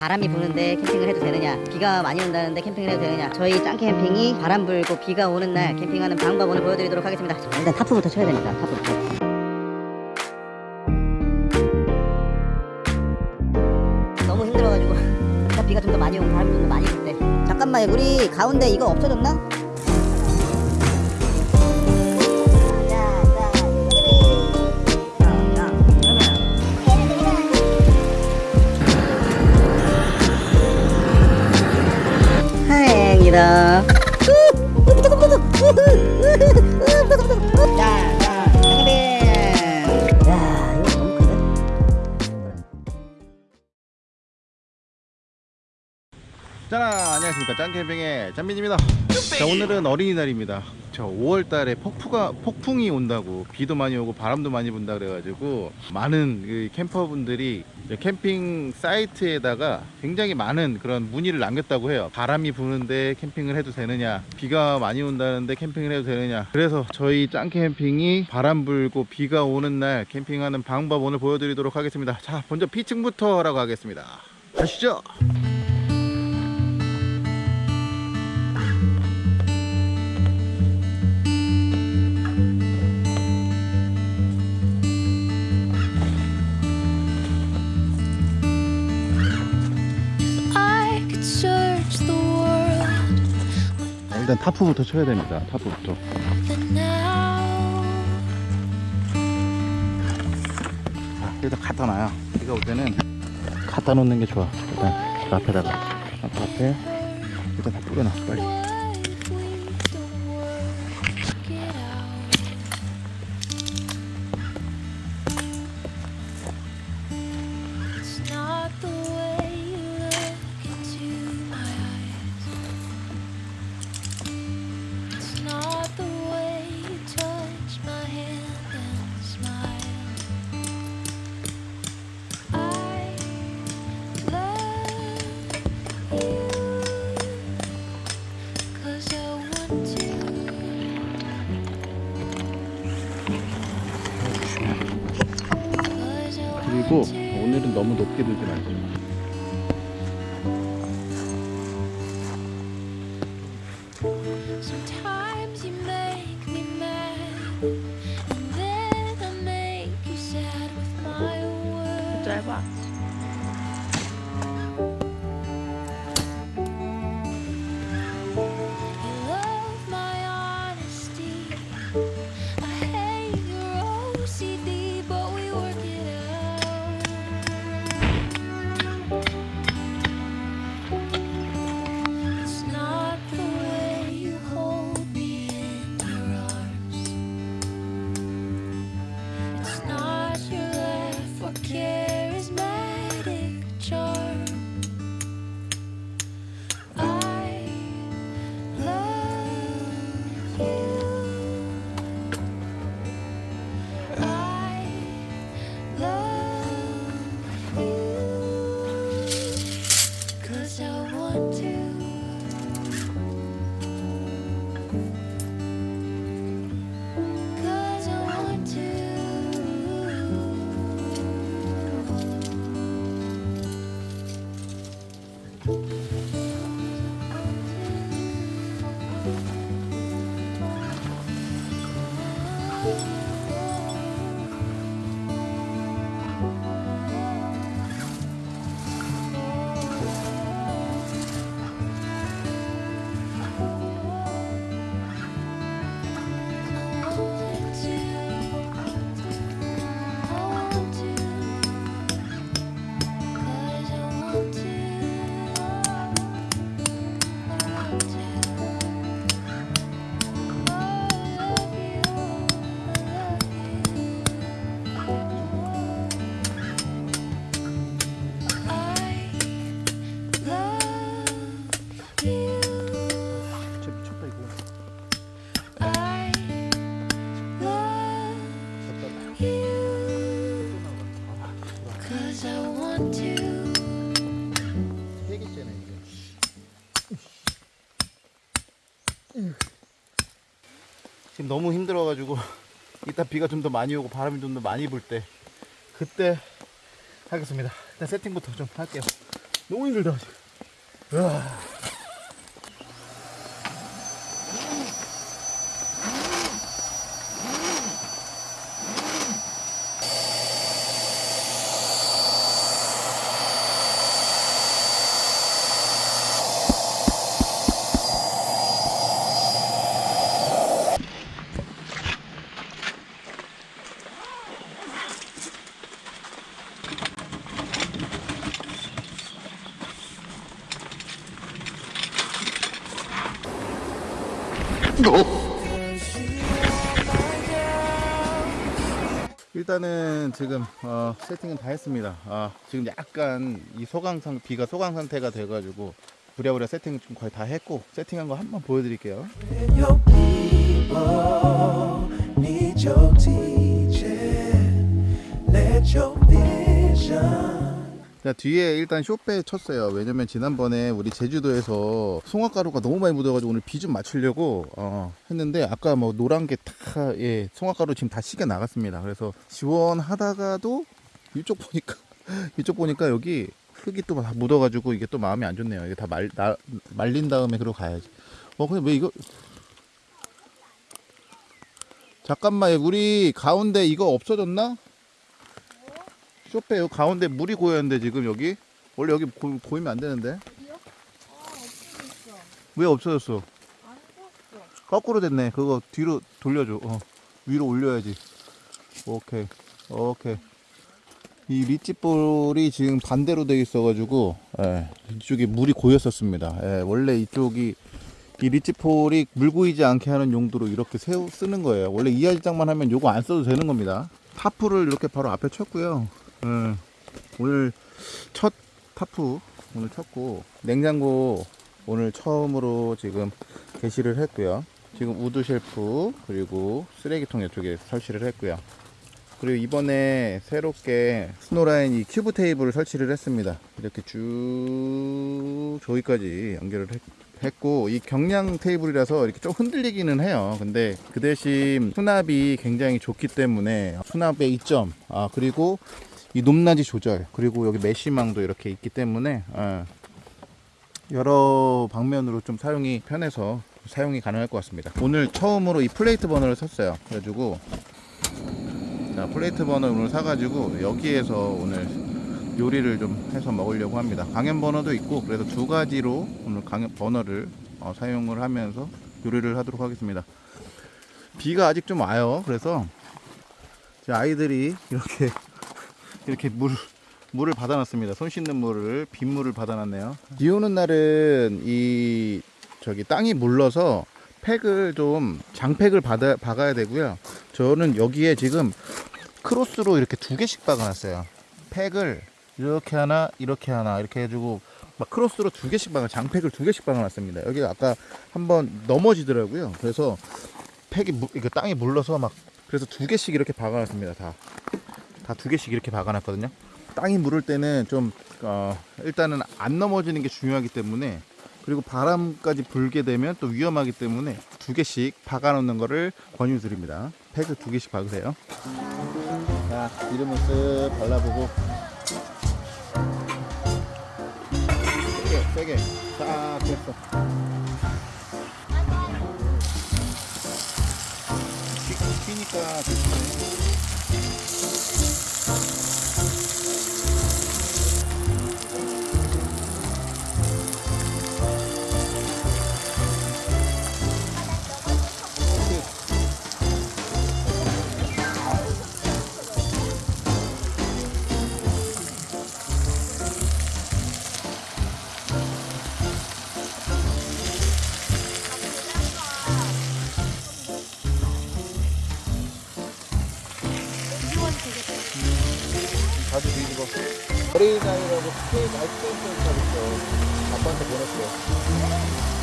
바람이 부는데 캠핑을 해도 되느냐? 비가 많이 온다는데 캠핑을 해도 되느냐? 저희 짱 캠핑이 바람 불고 비가 오는 날 캠핑하는 방법 오늘 보여드리도록 하겠습니다. 자, 일단 타프부터 쳐야 됩니다 타프부터. 너무 힘들어가지고. 비가 좀 더 많이 오고 바람이 좀 더 많이 불 때. 잠깐만 우리 가운데 이거 없어졌나? 다행이다. 자 안녕하십니까. 짱캠핑의 짱민입니다. 자 오늘은 어린이날입니다. 저 5월달에 폭풍가, 폭풍이 온다고 비도 많이 오고 바람도 많이 분다 그래가지고 많은 그 캠퍼분들이 캠핑 사이트에다가 굉장히 많은 그런 문의를 남겼다고 해요. 바람이 부는데 캠핑을 해도 되느냐 비가 많이 온다는데 캠핑을 해도 되느냐. 그래서 저희 짱캠핑이 바람 불고 비가 오는 날 캠핑하는 방법 오늘 보여드리도록 하겠습니다. 자 먼저 피칭부터 하라고 하겠습니다. 가시죠 일단 타프부터 쳐야 됩니다. 타프부터. 일단 갖다 놔요. 비가 올 때는 갖다 놓는 게 좋아. 일단 그 앞에다가 앞 앞에 일단 다 뿌려놔 빨리. 맛있게 드세요 맛있게 짧아 you. 지금 너무 힘들어가지고 이따 비가 좀 더 많이 오고 바람이 좀 더 많이 불 때 그때 하겠습니다. 일단 세팅부터 좀 할게요. 너무 힘들다. 으아. 일단은 지금 어, 세팅은 다 했습니다. 아, 지금 약간 이 소강 상 비가 소강 상태가 돼 가지고 부랴부랴 세팅 좀 거의 다 했고 세팅한 거 한번 보여드릴게요. 자 뒤에 일단 쇼페 쳤어요. 왜냐면 지난번에 우리 제주도에서 송화가루가 너무 많이 묻어가지고 오늘 비 좀 맞추려고 어, 했는데 아까 뭐 노란 게다 예, 송화가루 지금 다 시계 나갔습니다. 그래서 시원하다가도 이쪽 보니까 이쪽 보니까 여기 흙이 또 다 묻어가지고 이게 또 마음이 안 좋네요. 이게 다 말, 나, 말린 다음에 그러고 가야지. 어 근데 왜 이거 잠깐만 우리 가운데 이거 없어졌나? 쇼페 요 가운데 물이 고였는데 지금 여기? 원래 여기 고, 고이면 안 되는데. 왜 없어졌어? 거꾸로 됐네. 그거 뒤로 돌려줘. 어. 위로 올려야지. 오케이. 오케이. 이 ridge pole이 지금 반대로 돼 있어 가지고 예, 이쪽에 물이 고였었습니다. 예, 원래 이쪽이 이 ridge pole이 물 고이지 않게 하는 용도로 이렇게 세우, 쓰는 거예요. 원래 이하질장만 하면 요거 안 써도 되는 겁니다. tarp를 이렇게 바로 앞에 쳤고요 예, 오늘 첫 타프 오늘 쳤고 냉장고 오늘 처음으로 지금 개시를 했고요. 지금 wood shelf 그리고 쓰레기통 이쪽에 설치를 했고요. 그리고 이번에 새롭게 스노라인 이 큐브 테이블을 설치를 했습니다. 이렇게 쭉 저기까지 연결을 했, 했고 이 경량 테이블이라서 이렇게 좀 흔들리기는 해요. 근데 그 대신 수납이 굉장히 좋기 때문에 수납의 이점 아 그리고 이 높낮이 조절 그리고 여기 mesh망도 이렇게 있기 때문에 어, 여러 방면으로 좀 사용이 편해서 사용이 가능할 것 같습니다. 오늘 처음으로 이 plate 버너를 샀어요. 그래가지고 자 plate 버너 오늘 사가지고 여기에서 오늘 요리를 좀 해서 먹으려고 합니다. 강염 버너도 있고 그래서 두 가지로 오늘 강염 버너를 어, 사용을 하면서 요리를 하도록 하겠습니다. 비가 아직 좀 와요. 그래서 제 아이들이 이렇게 이렇게 물 물을 받아놨습니다. 손 씻는 물을 빗물을 받아놨네요. 비 오는 날은 이 저기 땅이 물러서 팩을 좀 장팩을 받아 박아야 되고요. 저는 여기에 지금 크로스로 이렇게 두 개씩 박아놨어요. 팩을 이렇게 하나 이렇게 하나 이렇게 해주고 막 크로스로 두 개씩 박아 장팩을 두 개씩 박아놨습니다. 여기 아까 한번 넘어지더라고요. 그래서 팩이 무, 이거 땅이 물러서 막 그래서 두 개씩 이렇게 박아놨습니다. 다. 다 두 개씩 이렇게 박아놨거든요. 땅이 물을 때는 좀 어, 일단은 안 넘어지는 게 중요하기 때문에 그리고 바람까지 불게 되면 또 위험하기 때문에 두 개씩 박아놓는 거를 권유드립니다. 팩을 두 개씩 박으세요. 자, 기름을 쓱 발라보고 세게, 세게 딱 됐어. 튀- 튀니까 조심 어린이날이라고 서비스 있어. 아빠한테 보냈어. 자,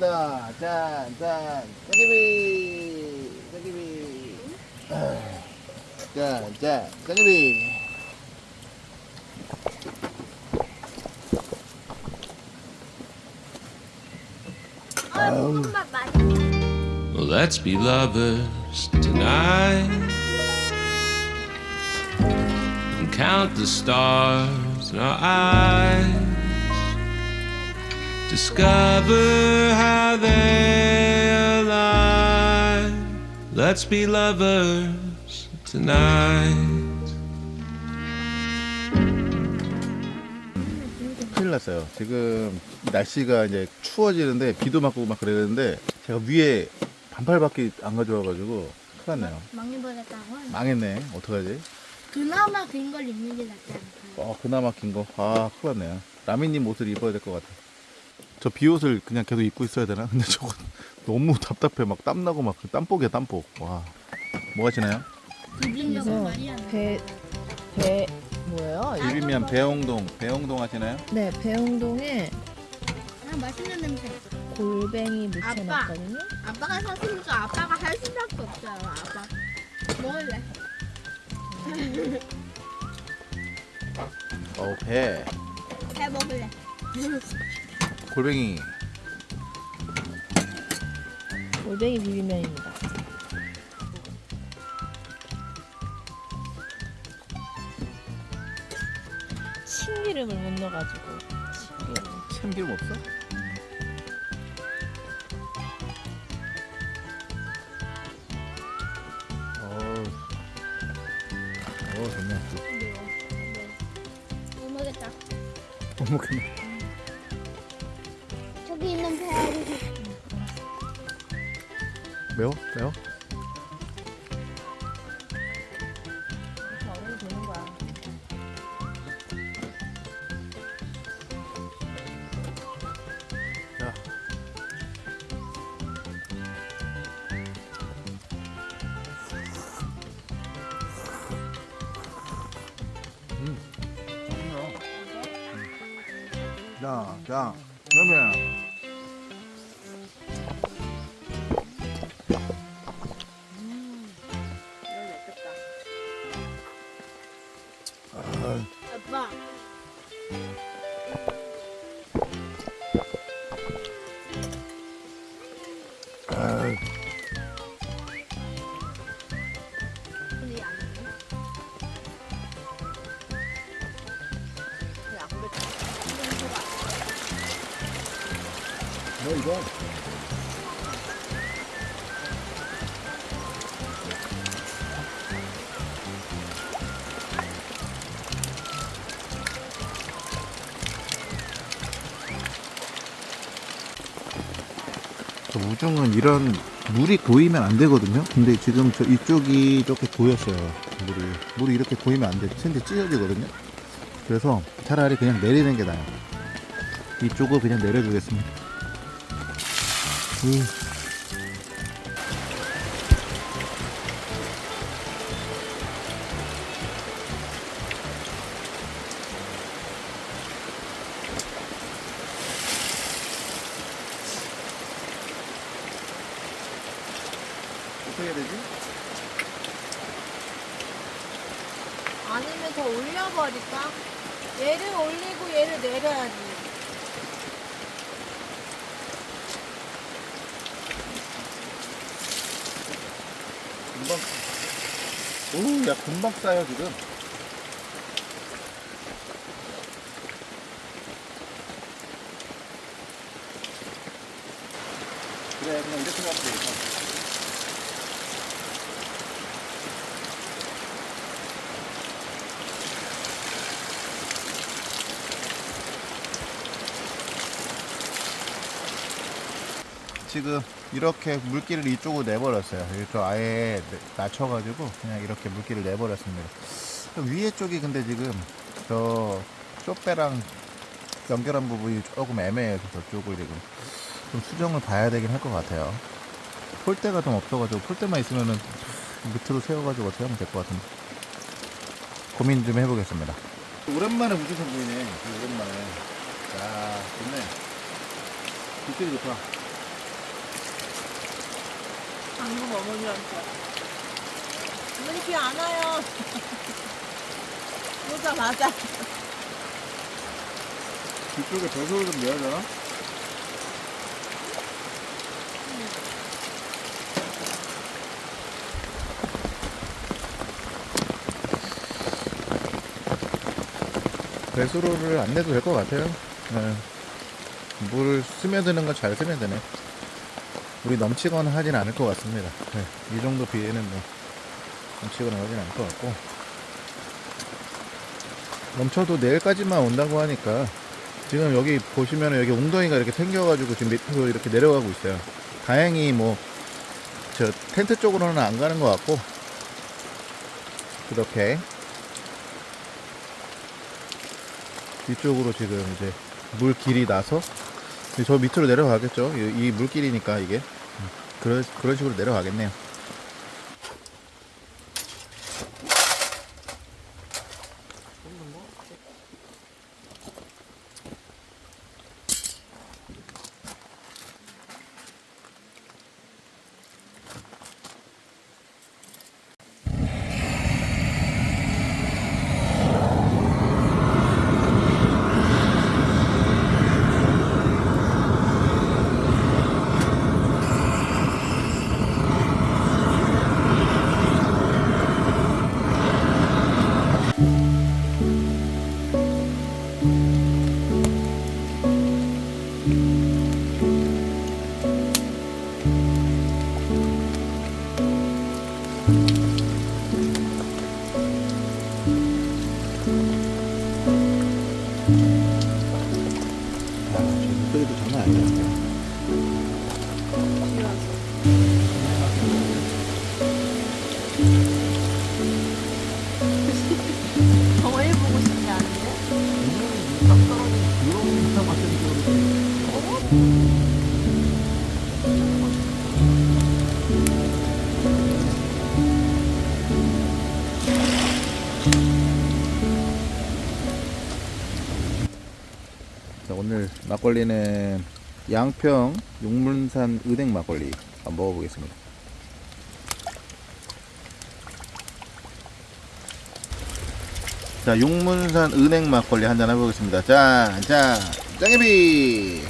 갑시다. 짠, 짠. 짜기비, 짜기비. 짠, 짠, 짜기비. Well, let's be lovers tonight and count the stars in our eyes. Discover how they align. Let's be lovers tonight. 큰일 났어요. 지금 날씨가 이제 추워지는데 비도 맞고 막 그러는데 제가 위에 반팔밖에 안 가져와가지고 큰일 났네요. 망해버렸다고? 망했네. 어떡하지? 그나마 긴 걸 입는 게 낫지 않을까요? 어, 그나마 긴 거. 아, 큰일 났네요. 라미님 옷을 입어야 될 것 같아. 저 비옷을 그냥 계속 입고 있어야 되나? 근데 저거 너무 답답해. 막 땀나고 막 땀복이야, 땀복. 와. 뭐 말이 안 나. 배, 배, 뭐예요? 비빔면 배홍동. 배홍동 하시나요? 네, 배웅동에 아, 맛있는 냄새. 골뱅이 묻혀놨거든요. 아빠가 샀으니까 아빠가 할 수밖에 없어요, 아빠. 먹을래? 어, 배. 해 먹을래? 골뱅이. 골뱅이 비빔면입니다. 참기름을 못 넣어가지고 참기름. 참기름 없어? 어우. 좋네. 못 먹겠다. 못 먹겠네. 매워? 매워? 음. 자, 자, 그러면 근데 안 돼. 우중은 이런 물이 고이면 안 되거든요. 근데 지금 저 이쪽이 이렇게 고였어요. 물이 물이 이렇게 고이면 안 돼. 근데 찢어지거든요. 그래서 차라리 그냥 내리는 게 나아요. 이쪽을 그냥 내려주겠습니다. 음. 금방 오, 야 금방 싸요 지금. 그래 그냥 이렇게 가면 되겠다. 지금 이렇게 물기를 이쪽으로 내버렸어요. 이렇게 아예 내- 낮춰가지고 그냥 이렇게 물기를 내버렸습니다. 위에 쪽이 근데 지금 저 쪽배랑 연결한 부분이 조금 애매해서 저쪽을 지금 좀 수정을 봐야 되긴 할 것 같아요. 폴대가 좀 없어가지고 폴대만 있으면은 밑으로 세워가지고 어떻게 하면 될 것 같은데 고민 좀 해보겠습니다. 오랜만에 우주선 보이네. 오랜만에. 야, 좋네. 빛들이 좋다. 방금 어머니한테. 어머니 귀안 와요. 오자마자. 뒤쪽에 배소를 좀 내야 되나? 배수로를 안 내도 될 것 같아요. 네. 물을 스며드는 건 잘 스며드네. 물이 넘치거나 하진 않을 것 같습니다. 네. 이 정도 비에는 뭐 넘치거나 하진 않을 것 같고 넘쳐도 내일까지만 온다고 하니까 지금 여기 보시면 여기 웅덩이가 이렇게 생겨가지고 지금 밑으로 이렇게 내려가고 있어요. 다행히 뭐 저 텐트 쪽으로는 안 가는 것 같고 이렇게 뒤쪽으로 지금 이제 물 길이 나서 저 밑으로 내려가겠죠. 이, 이 물길이니까 이게 그런 그런 식으로 내려가겠네요. 자, 오늘 막걸리는 양평 용문산 은행 막걸리 한번 먹어보겠습니다. 자, 용문산 은행 막걸리 한잔 해보겠습니다. 짠, 짠, 짱개비!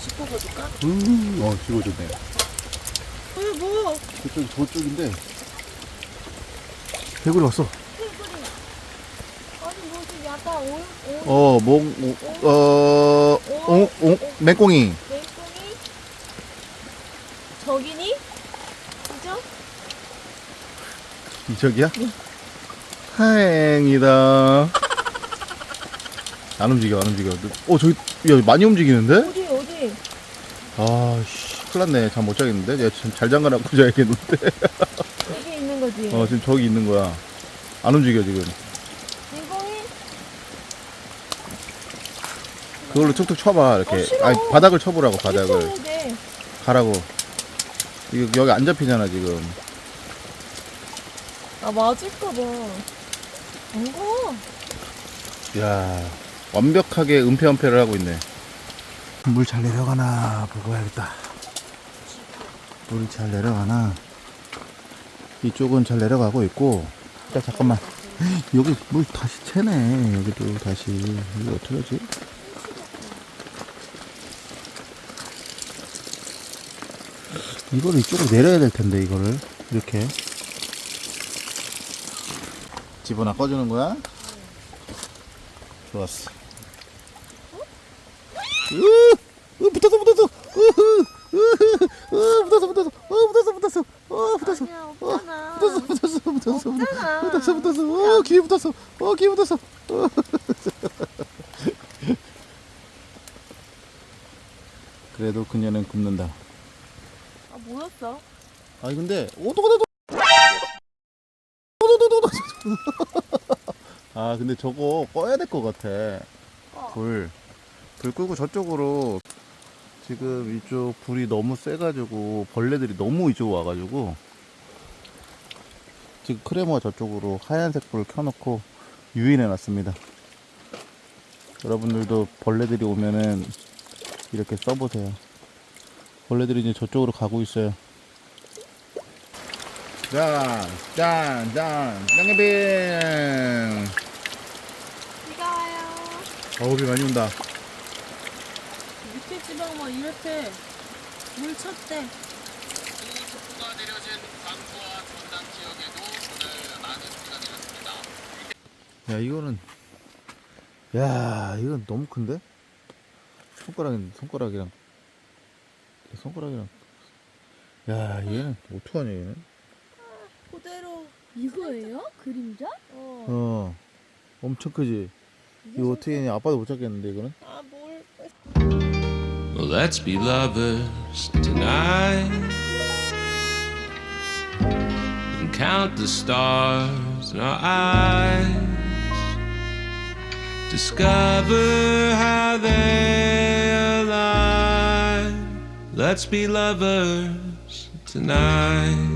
씹어볼까? 음, 어, 씹어줬네. 왜 뭐? 저쪽이 저쪽인데. 개구리 왔어. 아니 뭐지 약간 오, 오, 어, 몽, 오, 어, 옹, 옹, 맹꽁이. 맹꽁이? 저기니? 그죠? 이쪽이야? 다행이다. 안 움직여, 안 움직여. 어, 저기, 야, 많이 움직이는데? 어디 어디? 아, 씨, 큰일 났네. 잠 못 자겠는데? 내가 잘 잠가놓고 자야겠는데? 여기 거지. 어, 지금 저기 있는 거야. 안 움직여, 지금. 맹꽁이? 그걸로 툭툭 쳐봐, 이렇게. 어, 싫어. 아니, 바닥을 쳐보라고, 바닥을. 가라고. 이거 여기 안 잡히잖아, 지금. 아 맞을까 봐. 안 가. 야 완벽하게 은폐은폐를 하고 있네. 물 잘 내려가나 보고 해야겠다. 물이 잘 내려가나. 이쪽은 잘 내려가고 있고. 자 잠깐만. 여기 물 다시 채네. 여기도 다시. 이거 어떻게 하지? 이거를 이쪽으로 내려야 될 텐데 이거를 이렇게 집어나 꺼주는 거야? 좋았어. 으, 으, 붙었어, 붙었어. 으흐, 으흐, 으, 붙었어, 붙었어. 어, 붙었어, 붙었어. 어, 붙었어. 아니야 어. 붙었어, 붙었어, 붙었어. 없잖아. 붙었어, 붙었어. 어, 귀에 붙었어. 어, 귀에 붙었어. 어. 그래도 그녀는 굽는다. 아 뭐였어? 아니 근데 오도가도 아 근데 저거 꺼야 될 것 같아 불. 불 끄고 저쪽으로 지금 이쪽 불이 너무 세가지고 벌레들이 너무 이쪽 와가지고 지금 크레모가 저쪽으로 하얀색 불을 켜놓고 유인해 놨습니다 여러분들도 벌레들이 오면은 이렇게 써보세요. 벌레들이 이제 저쪽으로 가고 있어요. 짠, 짠, 짠, 짱개빙. 비가 와요. 어우, 비 많이 온다. 막 이렇게 물 쳤대. 야, 이거는, 야, 이건 너무 큰데? 손가락, 손가락이랑, 손가락이랑, 야, 얘는, 어떡하냐, 얘는? 그대로. 이거예요? 그림자? 어. 어, 엄청 크지? 이거 어떻게 했냐? 아빠도 못 잡겠는데, 이거는? Let's be lovers tonight and count the stars in our eyes. Discover how they align. Let's be lovers tonight.